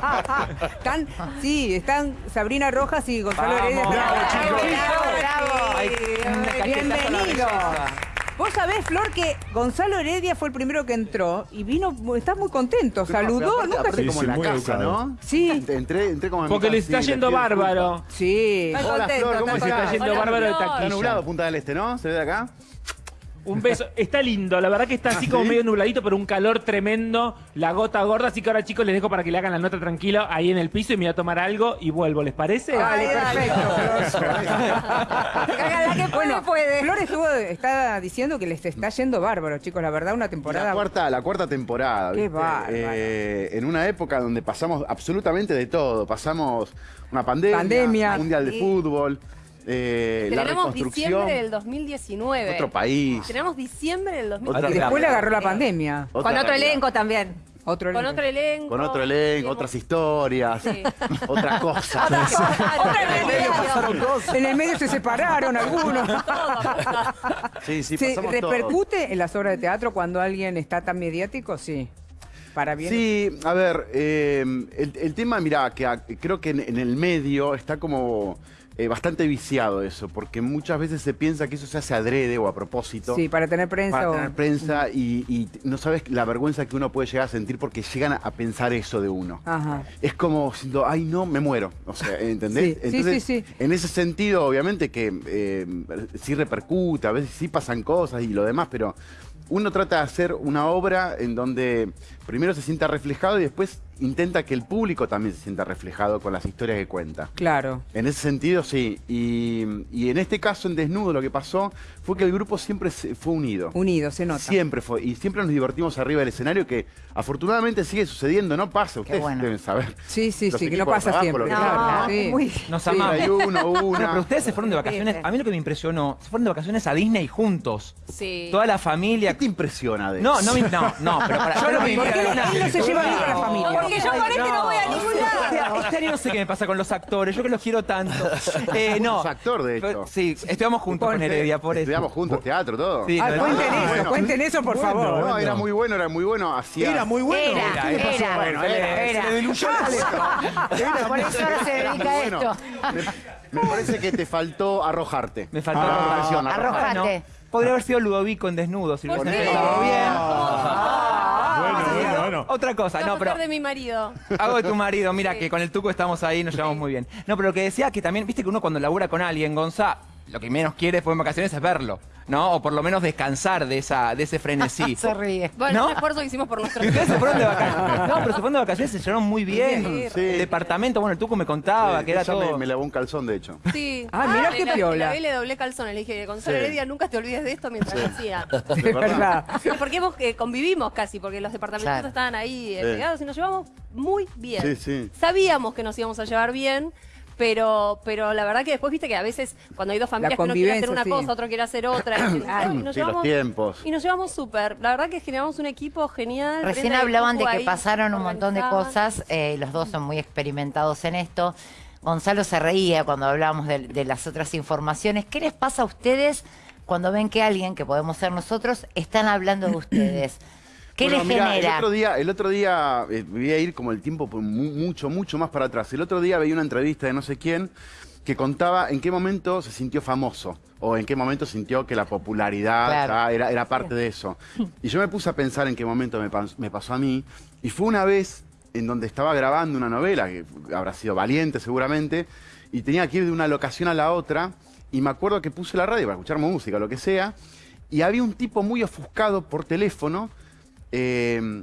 Están, sí, están Sabrina Rojas y Gonzalo Vamos. Heredia. Bravo, Bravo, chicos. bravo. La Bienvenido. Vos sabés, Flor, que Gonzalo Heredia fue el primero que entró y vino, estás muy contento, saludó, Aparte- nunca aparte se... como Sí, en la casa, educado. ¿no? Sí. Entré, entré como en Porque le está sí, yendo bárbaro. Sí. Hola, contento, Flor, ¿cómo está está yendo Hola, bárbaro de. Está taquilla. nublado Punta del Este, ¿no? ¿Se ve de acá? Un beso. Está lindo, la verdad que está así ¿Ah, como sí? medio nubladito, pero un calor tremendo, la gota gorda, así que ahora chicos les dejo para que le hagan la nota tranquilo ahí en el piso y me voy a tomar algo y vuelvo, ¿les parece? Dale, perfecto. Hágala que puede, Bueno, puede. Flor estuvo, está diciendo que les está yendo bárbaro, chicos. La verdad, una temporada. La cuarta, la cuarta temporada. Qué bárbaro. Eh, en una época donde pasamos absolutamente de todo. Pasamos una pandemia, Pandemia. un mundial de Sí. fútbol, eh, la Tenemos diciembre del 2019. otro país. Tenemos diciembre del Y 2019. después le agarró la pandemia. otra Con otro realidad. elenco también. Otro Con otro elenco. Con otro elenco, Sí, otras historias, Sí. otras cosas. Otra cosa, otra En el medio pasaron realidad. cosas. En el medio se separaron algunos. Sí, sí, ¿Se todo. repercute en las obras de teatro cuando alguien está tan mediático? Sí. Para bien. Sí, a ver, eh, el, el tema, mira, que a- creo que en, en el medio está como eh, bastante viciado eso, porque muchas veces se piensa que eso se hace adrede o a propósito. Sí, para tener prensa. Para o- tener prensa y, y no sabes la vergüenza que uno puede llegar a sentir porque llegan a, pensar eso de uno. Ajá. Es como diciendo, ay no, me muero. O sea, ¿entendés? Sí, sí, sí, sí. En ese sentido, obviamente que eh, sí repercute, a veces sí pasan cosas y lo demás, pero uno trata de hacer una obra en donde primero se sienta reflejado y después intenta que el público también se sienta reflejado con las historias que cuenta. Claro. En ese sentido, sí. Y, y en este caso, en Desnudo, lo que pasó fue que el grupo siempre se- fue unido. Unido, se nota. Siempre fue. Y siempre nos divertimos arriba del escenario, que afortunadamente sigue sucediendo. No pasa, ustedes bueno. deben saber. Sí, sí, Los sí, que no pasa trabajo, siempre. que claro, sea. sí. Nos Sí. amamos. Hay uno, No, una. pero ustedes se fueron de vacaciones. Sí, sí. A mí lo que me impresionó, se fueron de vacaciones a Disney juntos. Sí. Toda la ¿Qué familia. te impresiona de No, eso? no, me- no, no, pero para. yo lo que ¿Por qué me- no se lleva bien con la familia? Porque yo con este no voy a ningún lado. Este año no sé qué me pasa con los actores, yo que los quiero tanto. Eh, no. Actor, de hecho. Sí, estudiamos juntos con Heredia, por eso. Estudiamos juntos teatro, todo. Sí, Ah, cuenten eso, bueno. cuenten eso, por Bueno, favor. No, era muy bueno, era muy bueno. Hacía... Era muy bueno. Era, ¿Qué le pasó? era. Bueno, era. Era. Se le diluyó la. Por eso ahora se dedica a esto. Me, parece que te faltó arrojarte. Me faltó Ah, Arrojarte. No, podría haber sido Ludovico en desnudo si lo bien. Bueno. Otra cosa, no, a pero de mi marido. hago de tu marido, mira Sí. que con el tuco estamos ahí, nos llevamos muy bien. No, pero lo que decía que también, viste que uno cuando labura con alguien, Gonza, lo que menos quiere después de vacaciones es verlo, ¿no? O por lo menos descansar de esa de ese frenesí. Se ríe. Bueno, ¿No? un esfuerzo que hicimos por nuestros Ustedes se fueron de vacaciones. No, pero se fueron de vacaciones, se llevaron muy bien. Sí. El departamento, bueno, el tuco me contaba Sí, que era todo. me, me lavó un calzón, de hecho. Sí. Ah, mirá Le qué la- piola. La vi, le doblé calzones. Le dije, Gonzalo Sí. Heredia, nunca te olvides de esto mientras lo hacía. Es verdad. Porque hemos, eh, convivimos casi, porque los departamentos Claro. estaban ahí eh, Sí. pegados y nos llevamos muy bien. Sí, sí. Sabíamos que nos íbamos a llevar bien, pero, pero la verdad que después viste que a veces cuando hay dos familias que uno quiere hacer una sí. cosa, otro quiere hacer otra, y, dicen, "Ay, nos Sí, los llevamos, tiempos. y nos llevamos súper. La verdad que generamos un equipo genial. Recién hablaban de que ahí pasaron un montón de cosas, eh, los dos son muy experimentados en esto. Gonzalo se reía cuando hablábamos de, de las otras informaciones. ¿Qué les pasa a ustedes cuando ven que alguien, que podemos ser nosotros, están hablando de ustedes? ¿Qué Bueno, mirá, genera? El otro día, el otro día eh, voy a ir como el tiempo mu- mucho, mucho más para atrás. El otro día veía una entrevista de no sé quién que contaba en qué momento se sintió famoso o en qué momento sintió que la popularidad Claro. ya era, era parte de eso. Y yo me puse a pensar en qué momento me, me pasó a mí y fue una vez en donde estaba grabando una novela, que habrá sido valiente seguramente, y tenía que ir de una locación a la otra y me acuerdo que puse la radio para escuchar música, lo que sea, y había un tipo muy ofuscado por teléfono eh,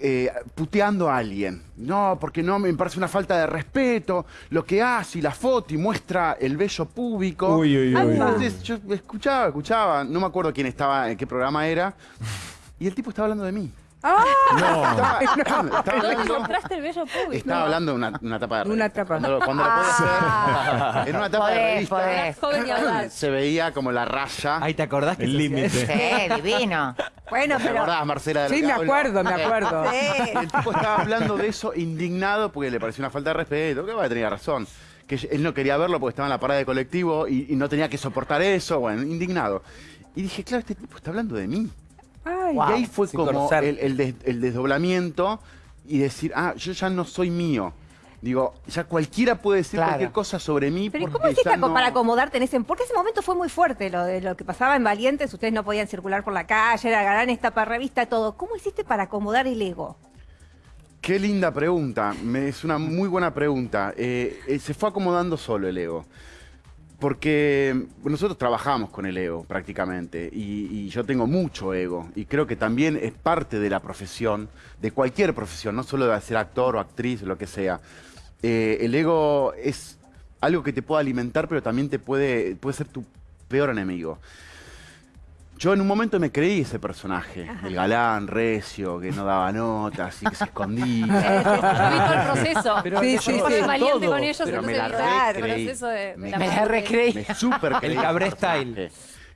eh, puteando a alguien. No, porque no me parece una falta de respeto. Lo que hace y la foto y muestra el vello público. Uy, uy, uy. Entonces yo escuchaba, escuchaba, no me acuerdo quién estaba, en qué programa era. Y el tipo estaba hablando de mí. Estaba, estaba ¿Dónde hablando, el bello público? estaba hablando de una, una tapa de Una revista. tapa. Cuando, lo- cuando lo puedes ver, en una tapa de revista podés. Joven y audaz. se veía como la raya. Ahí te acordás que El límite. Sí, divino. Bueno, ¿Te acordás, Marcela? del Sí, me acuerdo, me acuerdo. El tipo estaba hablando de eso indignado porque le pareció una falta de respeto, que va, tenía razón. Que él no quería verlo porque estaba en la parada de colectivo y, y no tenía que soportar eso, bueno, indignado. Y dije, claro, este tipo está hablando de mí. Ay, y ahí fue como conocer. el, el des- el desdoblamiento y decir, ah, yo ya no soy mío. Digo, ya cualquiera puede decir Claro. cualquier cosa sobre mí. Pero ¿y porque cómo hiciste no- para acomodarte en ese... Porque ese momento fue muy fuerte, lo de lo que pasaba en Valientes, ustedes no podían circular por la calle, era galán, tapa revista, todo. ¿Cómo hiciste para acomodar el ego? Qué linda pregunta. Me- es una muy buena pregunta. Eh, eh, se fue acomodando solo el ego. Porque nosotros trabajamos con el ego prácticamente y, y yo tengo mucho ego y creo que también es parte de la profesión, de cualquier profesión, no solo de ser actor o actriz, lo que sea. Eh, el ego es algo que te puede alimentar, pero también te puede, puede ser tu peor enemigo. Yo en un momento me creí ese personaje, el galán, recio, que no daba notas y que se escondía. Yo vi todo el proceso. Pero Sí, sí, valiente todo. con ellos, Pero me entonces la el recreí. de, Me la Me la parte- recreí. Me súper creí Cabré ese personaje.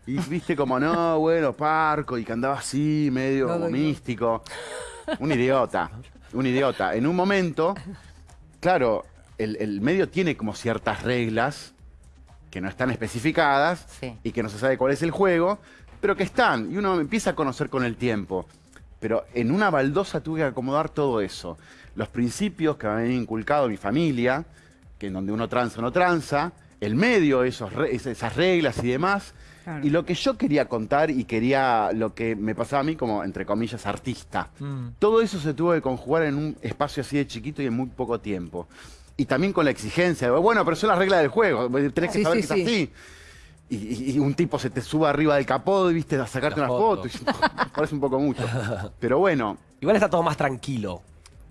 Y viste como, no, bueno, parco, y que andaba así, medio No como doy místico. Un idiota, un idiota. En un momento, claro, el, el medio tiene como ciertas reglas que no están especificadas Sí. y que no se sabe cuál es el juego, pero que están. Y uno empieza a conocer con el tiempo. Pero en una baldosa tuve que acomodar todo eso. Los principios que me habían inculcado mi familia, que en donde uno tranza o no tranza, el medio, esos esas reglas y demás. Claro. Y lo que yo quería contar y quería, lo que me pasaba a mí como, entre comillas, artista. Mm. Todo eso se tuvo que conjugar en un espacio así de chiquito y en muy poco tiempo. Y también con la exigencia, de, bueno, pero son las reglas del juego, tenés que Sí, saber sí, que es sí. así. Y, y- y un tipo se te sube arriba del capó, viste, a sacarte La una foto. foto. y- parece un poco mucho. Pero bueno. Igual está todo más tranquilo.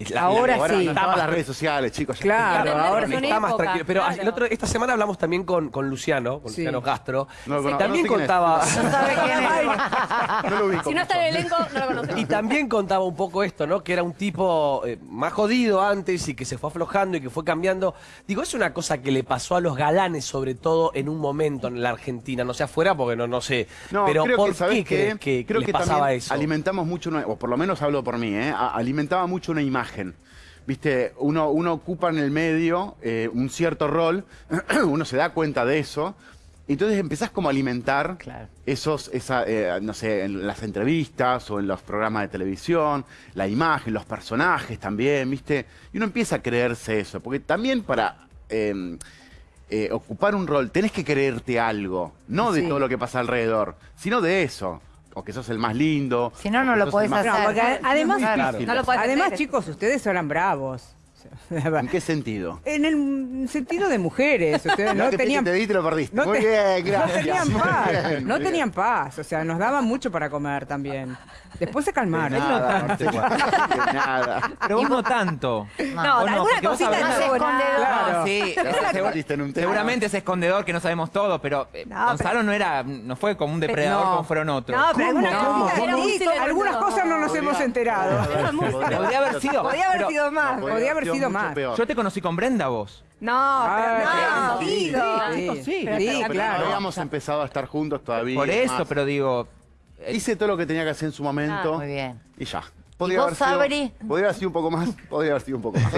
La- Ahora ahora sí. no estaban las redes sociales, chicos. Claro, ahora está más tranquilo. Pero claro. el otro, esta semana hablamos también con, con Luciano, con Sí. Luciano Castro. No, también sé quién es. contaba. No sabe quién es. No lo ubico Si no está en el elenco, no lo conocemos. Y también contaba un poco esto, ¿no? Que era un tipo eh, más jodido antes y que se fue aflojando y que fue cambiando. Digo, es una cosa que le pasó a los galanes, sobre todo en un momento en la Argentina, no sé afuera porque no, no sé. No, pero creo ¿por que, ¿sabés qué crees que, creo les que pasaba eso? alimentamos mucho, una- o por lo menos hablo por mí, ¿eh? A- alimentaba mucho una imagen. Viste, uno, uno ocupa en el medio eh, un cierto rol, uno se da cuenta de eso, entonces empezás como a alimentar Claro. esos, esa, eh, no sé, en las entrevistas o en los programas de televisión, la imagen, los personajes también, ¿viste? Y uno empieza a creerse eso, porque también para eh, eh, ocupar un rol tenés que creerte algo, no de Sí. todo lo que pasa alrededor, sino de eso. O que sos el más lindo. Si no, no lo podés el más- No, hacer. porque además, Claro. Además chicos, ustedes eran bravos. ¿En qué sentido? En el sentido de mujeres, ustedes no No te, tenían te vi y te lo perdiste. no Muy te- bien, no gracias. tenían Muy paz, bien, no bien. tenían paz, o sea, nos daban mucho para comer también. Después se De calmaron. nada, aparte, de nada. Pero vos no tanto. No, ¿O no? alguna cosita no Más escondedor. Claro. Sí, Te metiste en un tema. seguramente es escondedor que no sabemos todo, pero eh, No, Gonzalo no era, no fue como un depredador no. como fueron otros. No, pero. Algunas cosas no nos hemos enterado. Podría haber sido. Podría haber pero sido más, Podría podría haber sido sido mucho más. peor. Yo te conocí con Brenda vos. No, Ah, pero no, sí, Guido. Sí, sí, Pero sí, no claro. habíamos empezado a estar juntos todavía. Por eso, más. pero digo. Hice todo lo que tenía que hacer en su momento. Muy bien. Y ya. vos, haber sido- Sabri? podría haber sido un poco más. Podría haber sido un poco más.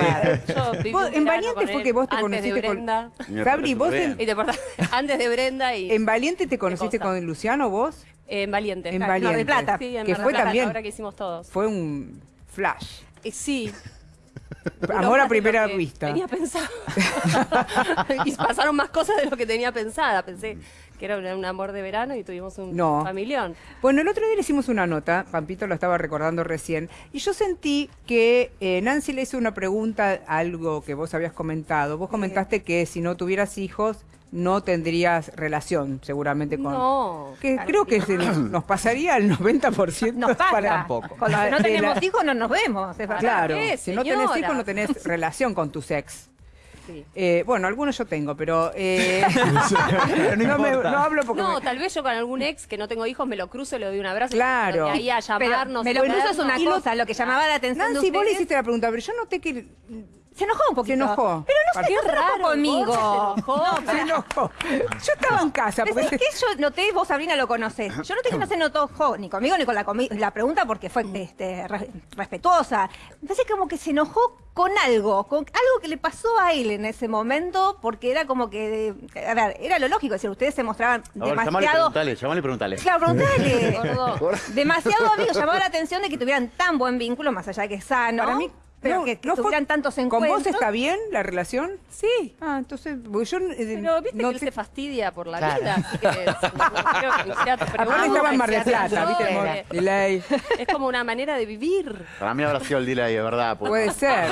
Yo Vos- un en Valiente con fue que vos te antes conociste de con- Brenda. Sabri, parece vos en, Y te antes de Brenda y en Valiente te conociste con Luciano, vos. en Valiente. En Mar del Valiente. Plata. Sí, en Que Mar del fue Plata, también- Ahora que hicimos todos. Fue un flash. Eh, sí. Amor a primera vista. Tenía pensado. y pasaron más cosas de lo que tenía pensada. Pensé que era un, un amor de verano y tuvimos un No. familión. Bueno, el otro día le hicimos una nota, Pampito lo estaba recordando recién, y yo sentí que eh, Nancy le hizo una pregunta, algo que vos habías comentado. Vos comentaste que si no tuvieras hijos no tendrías relación, seguramente con... No. Que creo que se nos, nos pasaría el 90% Nos pasa. para Tampoco. Con los que no tenemos la- hijos no nos vemos. es. Claro, qué, si no tenés hijos no tenés relación con tu ex. Sí. Eh, bueno, algunos yo tengo, pero... eh, no no, me- importa. no hablo porque... No, me- tal vez yo con algún ex que no tengo hijos me lo cruzo, le doy un abrazo. Claro. Y ahí a Pero llamarnos. me lo y cruzo es una cosa, lo que llamaba la atención Nancy, de vos le hiciste la pregunta, pero yo noté que Se enojó un poquito. se enojó. Pero no no se enojó raro, conmigo. se enojó. Se enojó. Yo estaba en casa. ¿Sabes Porque qué? Yo noté, vos Sabrina lo conocés. Yo noté que no se notó ni conmigo ni con la, pregunta porque fue este, re- respetuosa. Me parece como que se enojó con algo, con algo que le pasó a él en ese momento, porque era como que, a ver, era lo lógico, es decir, ustedes se mostraban ver, llamale y demasiado... preguntale, llamale y preguntale. Claro, preguntale. Demasiado amigos, llamaba la atención de que tuvieran tan buen vínculo, más allá de que es sano. Para mí- Pero No, que, que no fue- tuvieran tantos ¿Con encuentros. vos está bien la relación? Sí. Ah, entonces, porque yo eh, Pero viste no que él te- se fastidia por la Claro. vida, así que no, no Aparte estaba en Mar del Plata, ¿viste? Delay. Es como una manera de vivir. Para mí habrá sido el delay, de verdad. porque- Puede ser.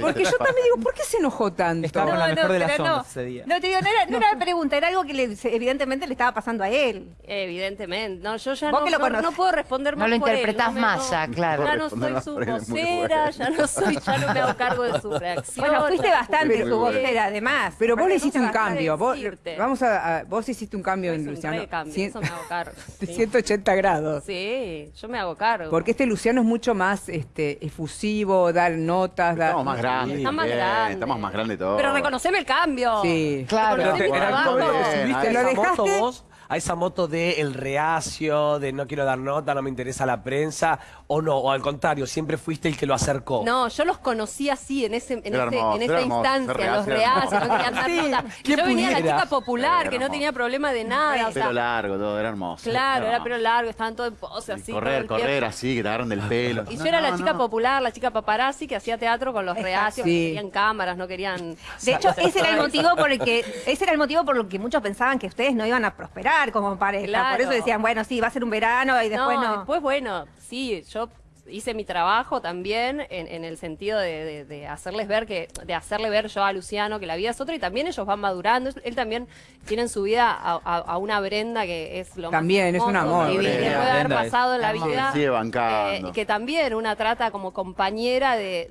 Porque yo también digo, ¿por qué se enojó tanto? Estaba con la mejor de las ondas ese día. No, te digo, no era, no era la pregunta, era algo que le- evidentemente le estaba pasando a él. Evidentemente. No, yo ya Vos no, que lo no- conocés. no puedo responder No más lo por él, interpretás más ya, claro. Ya no soy su vocera, ya no soy, ya no me hago cargo de su reacción. Bueno, fuiste bastante Pero- su vocera, además. Pero vos le hiciste un cambio. Vos, vamos a, a- vos hiciste un cambio en Luciano. cambio, Cien- eso me hago cargo. de Sí. 180 grados. Sí, yo me hago cargo. Porque este Luciano es mucho más este, efusivo, dar notas, dar... Estamos más grandes. Está más también, grande. Estamos más grandes todos. Pero reconoceme el cambio. Sí. Claro. Reconocí mi Bueno, trabajo. está bien. ¿Subiste ahí a ¿Te lo esa moto dejaste? vos? A esa moto de el reacio, de no quiero dar nota, no me interesa la prensa, o no, o al contrario, siempre fuiste el que lo acercó. No, yo los conocí así, en ese, en Era ese- hermoso, en era esa hermoso, instancia, los reacio era reacios, no querían dar Sí, nota. ¿quién Yo venía la chica popular, Era que no tenía problema de nada. o sea, Pelo largo, todo, era hermoso. claro, era No. pelo largo, estaban todos en pose así. correr, correr tiempo. así, que te agarran del pelo. Y yo No, era la chica no. popular, la chica paparazzi que hacía teatro con los reacios, Sí. no querían cámaras, no querían... De hecho, ese era el motivo por el que ese era el motivo por el que muchos pensaban que ustedes no iban a prosperar como pareja. Claro. Por eso decían, bueno, sí, va a ser un verano y después no. después, bueno, sí, yo hice mi trabajo también en, en el sentido de, de- de hacerles ver que, de hacerle ver yo a Luciano que la vida es otra y también ellos van madurando. Él también tiene en su vida a, a- a una Brenda que es lo También, es un amor, que puede haber pasado en la vida. Sigue bancando. Eh, y que también una trata como compañera de,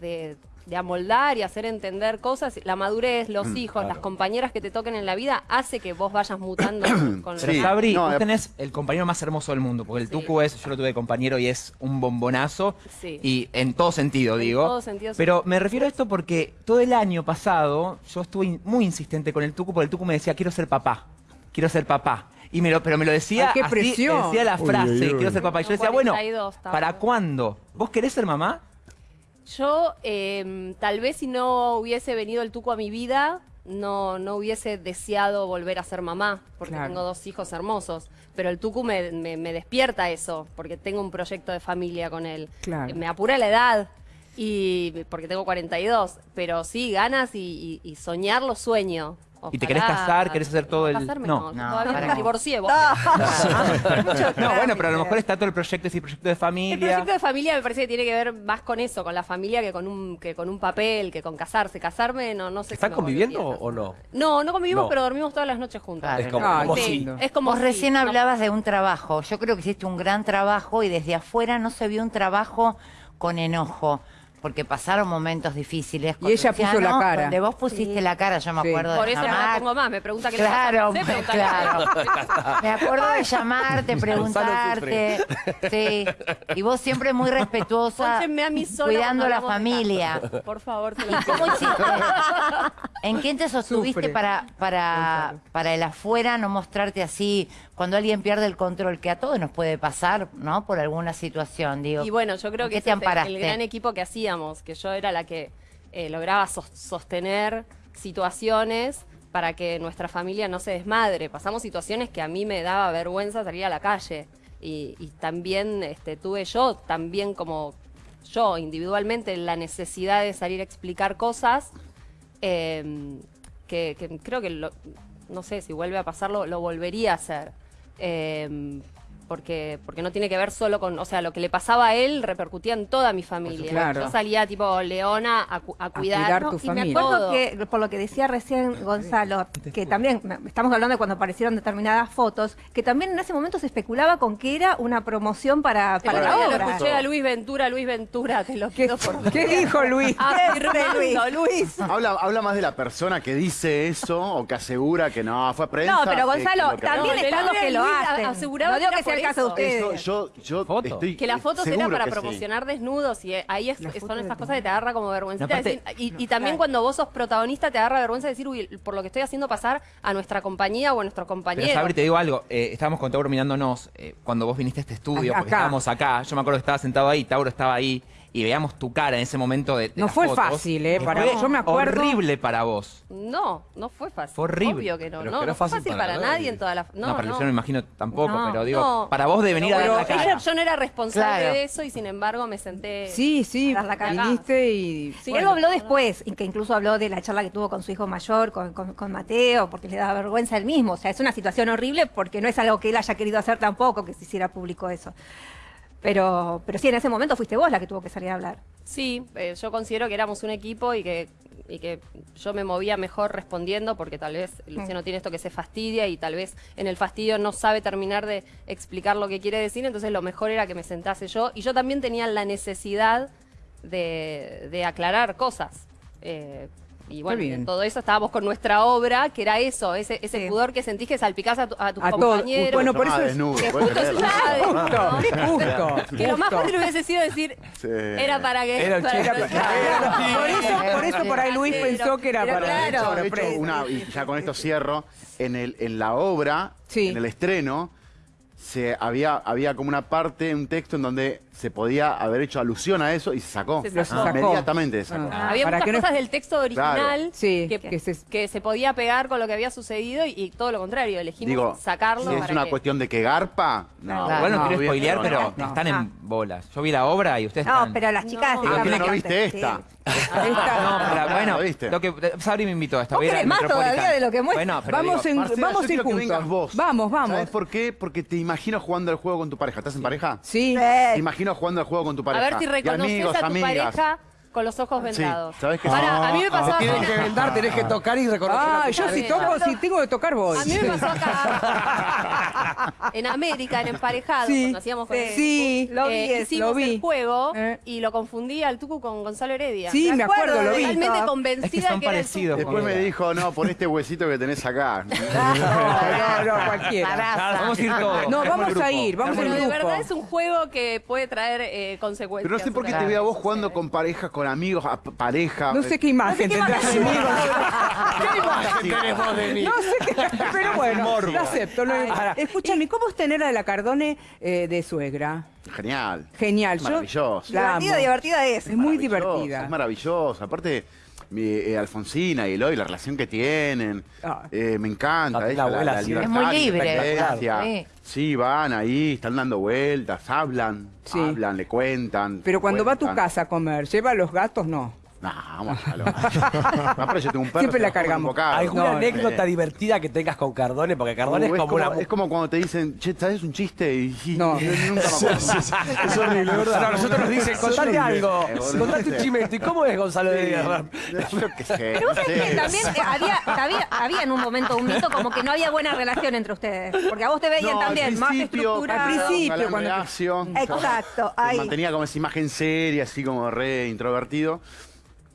de- de- amoldar y hacer entender cosas. La madurez, los Mm, hijos, las compañeras que te toquen en la vida, hace que vos vayas mutando con Sí, Sabri, no, vos eh, tenés el compañero más hermoso del mundo, porque el Sí. Tucu es, yo lo tuve de compañero y es un bombonazo, Sí. y en todo sentido, En digo. todo sentido, sí. Pero me refiero a esto porque todo el año pasado yo estuve in- muy insistente con el Tucu, porque el Tucu me decía, quiero ser papá, quiero ser papá. Y me lo, pero me lo decía Ay, qué así, decía la frase, uy, uy. quiero ser papá. Y yo decía, bueno, 42 estaba. ¿para cuándo? ¿Vos querés ser mamá? Yo, eh, tal vez si no hubiese venido el tuco a mi vida, no, no hubiese deseado volver a ser mamá, porque Claro. tengo dos hijos hermosos. Pero el tucu me, me- me despierta eso, porque tengo un proyecto de familia con él. Claro. Me apura la edad, y porque tengo 42, pero sí, ganas y, y- y soñar lo sueño. ¿Y te querés casar? ¿Querés hacer todo el- Casarme, No. no, No, todavía me qué. divorcié. vos. No, bueno, pero a lo mejor está todo el proyecto, ese proyecto de El familia. proyecto de familia me parece que tiene que ver más con eso, con la familia que con un que con un papel, que con casarse. Casarme no no sé. si ¿Están me conviviendo o no? No, no convivimos, No. pero dormimos todas las noches juntos. Claro. Es como, como qué si- lindo. Es como Vos si- recién no. hablabas de un trabajo. Yo creo que hiciste un gran trabajo y desde afuera no se vio un trabajo con enojo. Porque pasaron momentos difíciles. con Y ella puso la cara. Donde vos pusiste la cara, yo me Sí. acuerdo Por de eso no la pongo más, me pregunta qué le Claro, pasa. No sé, preguntale. claro. Me acuerdo de llamarte, preguntarte. Sí. Y vos siempre muy respetuosa, a mí sola cuidando a la familia. Por favor, te lo ¿Y cómo hiciste? ¿En quién te sostuviste Sufre. para, para, para el afuera no mostrarte así cuando alguien pierde el control? Que a todos nos puede pasar, ¿no? Por alguna situación, digo. Y bueno, yo creo ¿En que ese es el- gran equipo que hacíamos, que yo era la que eh, lograba sos- sostener situaciones para que nuestra familia no se desmadre. Pasamos situaciones que a mí me daba vergüenza salir a la calle. Y, y también este, tuve yo, también como yo individualmente, la necesidad de salir a explicar cosas eh, que, que creo que, lo- no sé, si vuelve a pasarlo, lo volvería a hacer. Eh, porque, porque no tiene que ver solo con, o sea, lo que le pasaba a él repercutía en toda mi familia. Claro. Yo salía tipo Leona a, cu- a cuidar. cuidar No, tu y me acuerdo que, por lo que decía recién Gonzalo, que también, estamos hablando de cuando aparecieron determinadas fotos, que también en ese momento se especulaba con que era una promoción para, para la lo obra. escuché a Luis Ventura, Luis Ventura, te lo ¿Qué, pido por qué dijo Luis? Afirmando, Luis. Habla, habla más de la persona que dice eso o que asegura que no fue prensa. No, pero Gonzalo, que lo que- también No, Luis que lo a- hacen. aseguraba no digo que que sea por caso de. Eso, ustedes. yo, yo Foto. estoy Que las fotos seguro era para sí. promocionar desnudos y eh, ahí es- La son de- cosas que te agarra como vergüenza. No, y, y también cuando vos sos protagonista te agarra vergüenza decir, uy, por lo que estoy haciendo pasar a nuestra compañía o a nuestros Pero compañeros. Sabri, te digo algo, eh, estábamos con Tauro mirándonos eh, cuando vos viniste a este estudio, Acá. porque estábamos acá, yo me acuerdo que estaba sentado ahí, Tauro estaba ahí, y veamos tu cara en ese momento de, de No las fue fotos, fácil, ¿eh? que Para- fue yo me acuerdo- horrible para vos. No, no fue fácil. Fue horrible. Obvio que no. Pero no, que no fue fácil para, nadie. nadie en toda la... No, No, para no. Luciano me imagino tampoco, No, pero digo, no. para vos de venir a Pero dar la cara. ella- yo no era responsable Claro. de eso y sin embargo me senté... Sí, sí, a dar la cara. viniste y... Sí, bueno. él habló después, y que incluso habló de la charla que tuvo con su hijo mayor, con, con- con Mateo, porque le daba vergüenza él mismo. O sea, es una situación horrible porque no es algo que él haya querido hacer tampoco, que se hiciera público eso. Pero, pero sí, en ese momento fuiste vos la que tuvo que salir a hablar. Sí, eh, yo considero que éramos un equipo y que, y que yo me movía mejor respondiendo porque tal vez Luciano tiene esto que se fastidia y tal vez en el fastidio no sabe terminar de explicar lo que quiere decir, entonces lo mejor era que me sentase yo y yo también tenía la necesidad de, de aclarar cosas. Eh, y bueno, en todo eso estábamos con nuestra obra, que era eso, ese, ese Sí. pudor que sentís que salpicás a, tu- a tus A compañeros. Bueno, por eso es- desnudo, que justo sucede, Justo, ¿no? justo, Que lo más fácil hubiese sido decir, Sí. era para que... Era el para- chico. Por eso, por eso por ahí Luis Pero- pensó que era pero para... claro. De hecho, sorpresa. una- y ya con esto cierro, en, el, en la obra, Sí. en el estreno, se había, había como una parte, un texto en donde se podía haber hecho alusión a eso y se sacó. Se sacó. sacó. Inmediatamente se sacó. Ah. Había Para muchas que no- cosas del texto original Claro. Que, que se- que se podía pegar con lo que había sucedido y, y todo lo contrario, elegimos Digo, sacarlo si es para una que- cuestión de que garpa, no. Claro. Igual no, quiero spoilear, no, pero no. están Ah. en bolas. Yo vi la obra y ustedes No, están... pero las chicas... No. Que no viste esta. Esta- No, pero Ah, bueno, ¿lo viste? lo que Sabri me invitó a esta Vos más todavía de lo que muestra. Bueno, pero Vamos digo, en- Marcela, vamos yo ir juntos. vos. Vamos, vamos. ¿Sabes por qué? Porque te imagino jugando al juego con tu pareja. ¿Estás en pareja? Sí. Te Sí. Imagino jugando al juego con tu A pareja. ver si reconoces amigos, a tu amigas. pareja con los ojos Sí, vendados. ¿sabés qué? Para, a mí me Ah, pasó Tienes que vendar, tenés que tocar y reconocer. a Ah, yo si toco, si tengo que tocar voy. A mí me pasó acá en América, en Emparejado, Sí. cuando hacíamos con el Sí, Tucu, lo eh, hicimos lo vi. el juego Eh. y lo confundí al Tucu con Gonzalo Heredia. Sí, me acuerdo, lo vi. Totalmente Es que convencida Es que son era el parecidos. Después me dijo, no, por este huesito que tenés acá. No, no, no, cualquiera. Vamos a ir todos. No, vamos a ir, vamos Pero en de verdad es un juego que puede traer eh, consecuencias. Pero no sé por qué te veo a vos jugando con parejas, con amigos, a pareja. No sé qué imagen tendrás de mí. ¿Qué imagen tenés vos de mí? No sé qué, pero bueno, lo acepto. lo- Escúchame, ¿cómo es tener a la Cardone eh, de suegra? Genial. Genial. yo Maravilloso. la amo. Divertida, divertida es. Es muy Maravilloso, divertida. Es maravilloso. Aparte, eh, Alfonsina y Eloy, la relación que tienen, Ah. eh, me encanta. La- ella, la abuela sí. libertad, Es muy libre. Sí. Sí, van ahí, están dando vueltas, hablan, Sí. hablan, le cuentan. Pero cuando va a tu casa a comer, ¿lleva a los gatos? No. No, vamos a lo. No, pero yo tengo un perro. Siempre la cargamos. un bocado. ¿Alguna No, anécdota divertida que tengas con Cardone? Porque Cardone Uh, es como una... es como cuando te dicen, che, ¿sabes un chiste? Y, y- No. y nunca me acuerdo. Es horrible, ¿verdad? No, nosotros nos dicen, contate algo, Eh, contate un chimento. ¿Y cómo es Gonzalo de Díaz? Yo qué sé. Pero vos sabés que también eh, había, había, había en un momento un mito como que no había buena relación entre ustedes. Porque a vos te veían también más estructurado. Al principio, cuando- Exacto, ahí. Mantenía como esa imagen seria, así como re introvertido.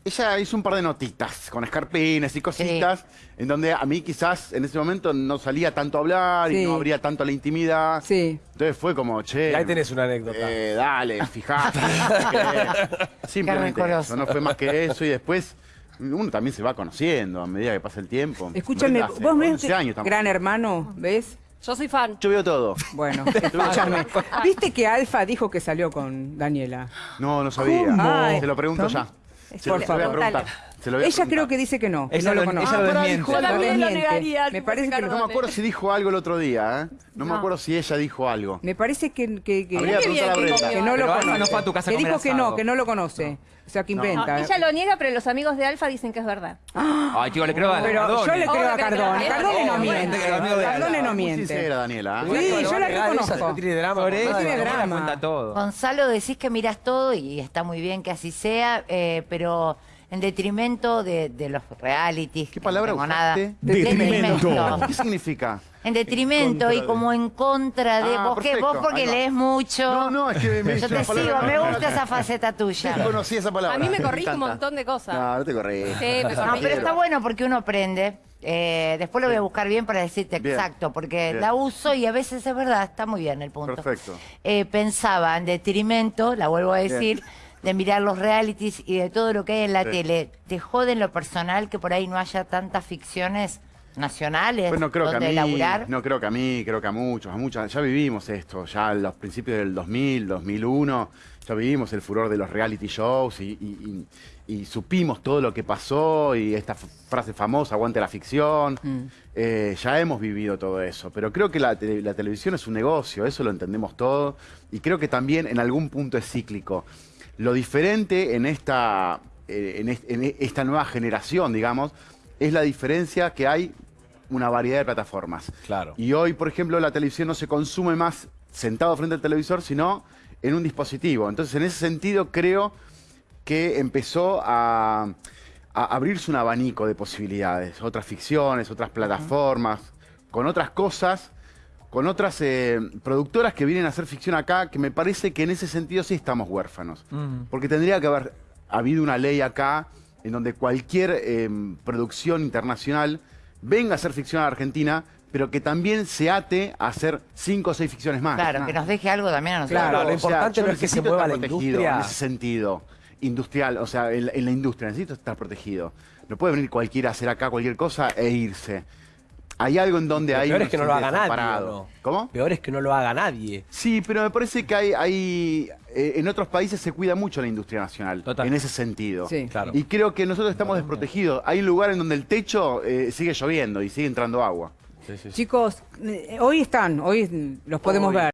Ella hizo un par de notitas con escarpines y cositas, en donde a mí quizás en ese momento no salía tanto a hablar Sí. y no abría tanto la intimidad. Sí. Entonces fue como, che. Y ahí tenés una anécdota. eh, dale, fijate. qué. Simplemente eso, no fue más que eso y después uno también se va conociendo a medida que pasa el tiempo. Escúchame, Hace vos ves 11 años. Gran Hermano, ¿ves? Yo soy fan. Yo veo todo. Bueno, escúchame. ¿Viste que Alfa dijo que salió con Daniela? No, no sabía. ¿Cómo? Ay, se lo pregunto ya. Por lo, se lo voy a preguntar. Lo Ella creo que dice que no, que Ella no lo lo- conoce. ella lo Ah, desmiente. dijo Yo algo. también lo negaría. Me parece que No me acuerdo si dijo algo el otro día, ¿eh? No, me acuerdo si ella dijo algo. Me parece que, que, que- Habría que bien que no lo Pero conoce. no fue a tu casa a que dijo que no, que no lo conoce. O sea, que No, inventa. ella lo niega, pero los amigos de Alfa dicen que es verdad. Ay, chico, le creo a Pero Cardone. yo le creo a Cardone. Cardone no miente. Cardone no miente. sincera, Daniela. ¿eh? Sí, yo la reconozco. no tiene drama. No tiene drama. Gonzalo, decís que miras todo y está muy bien que así sea, eh, pero en detrimento de, de los realities. ¿Qué palabra no nada. Detrimento. ¿Qué significa? En detrimento En y como en contra de Ah, vos, que vos porque lees mucho. No, no, es que me Yo te sigo, me gusta esa faceta tuya. No conocí esa palabra. A mí me corrige un montón de cosas. No, no te corrige. Sí, me No, corrige. pero está bueno porque uno aprende. Eh, después lo voy a buscar bien para decirte Bien. exacto, porque Bien. la uso y a veces es verdad, está muy bien el punto. Perfecto. Eh, pensaba en detrimento, la vuelvo a decir, de mirar los realities y de todo lo que hay en la Sí. tele. ¿Te jode en lo personal que por ahí no haya tantas ficciones nacionales Pues no creo que a mí, laburar? no creo que a mí, creo que a muchos, a muchas. Ya vivimos esto, ya en los principios del 2000, 2001, ya vivimos el furor de los reality shows y, y- y- y supimos todo lo que pasó y esta frase famosa, aguante la ficción. Eh, ya hemos vivido todo eso, pero creo que la, la televisión es un negocio, eso lo entendemos todo y creo que también en algún punto es cíclico. Lo diferente en esta, eh, en est- en esta nueva generación, digamos, es la diferencia que hay una variedad de plataformas. Claro. Y hoy, por ejemplo, la televisión no se consume más sentado frente al televisor, sino en un dispositivo. Entonces, en ese sentido, creo que empezó a, a abrirse un abanico de posibilidades. Otras ficciones, otras plataformas, con otras cosas, con otras eh, productoras que vienen a hacer ficción acá, que me parece que en ese sentido sí estamos huérfanos. Porque tendría que haber habido una ley acá en donde cualquier eh, producción internacional venga a hacer ficción a la Argentina, pero que también se ate a hacer cinco o seis ficciones más. Claro, que nos deje algo también a nosotros. Claro, lo o sea, importante no es que se mueva estar la protegido industria. En ese sentido, industrial, o sea, en, en la industria, necesito estar protegido. No puede venir cualquiera a hacer acá cualquier cosa e irse. Hay algo en donde hay peor es que no lo haga nadie. desamparado. ¿o no? ¿Cómo? Peor es que no lo haga nadie. Sí, pero me parece que hay, hay eh, en otros países se cuida mucho la industria nacional, Total. en ese sentido. Sí. Claro. Y creo que nosotros estamos desprotegidos. Hay lugares en donde el techo eh, sigue lloviendo y sigue entrando agua. Chicos, eh, hoy están, hoy los podemos Hoy. ver.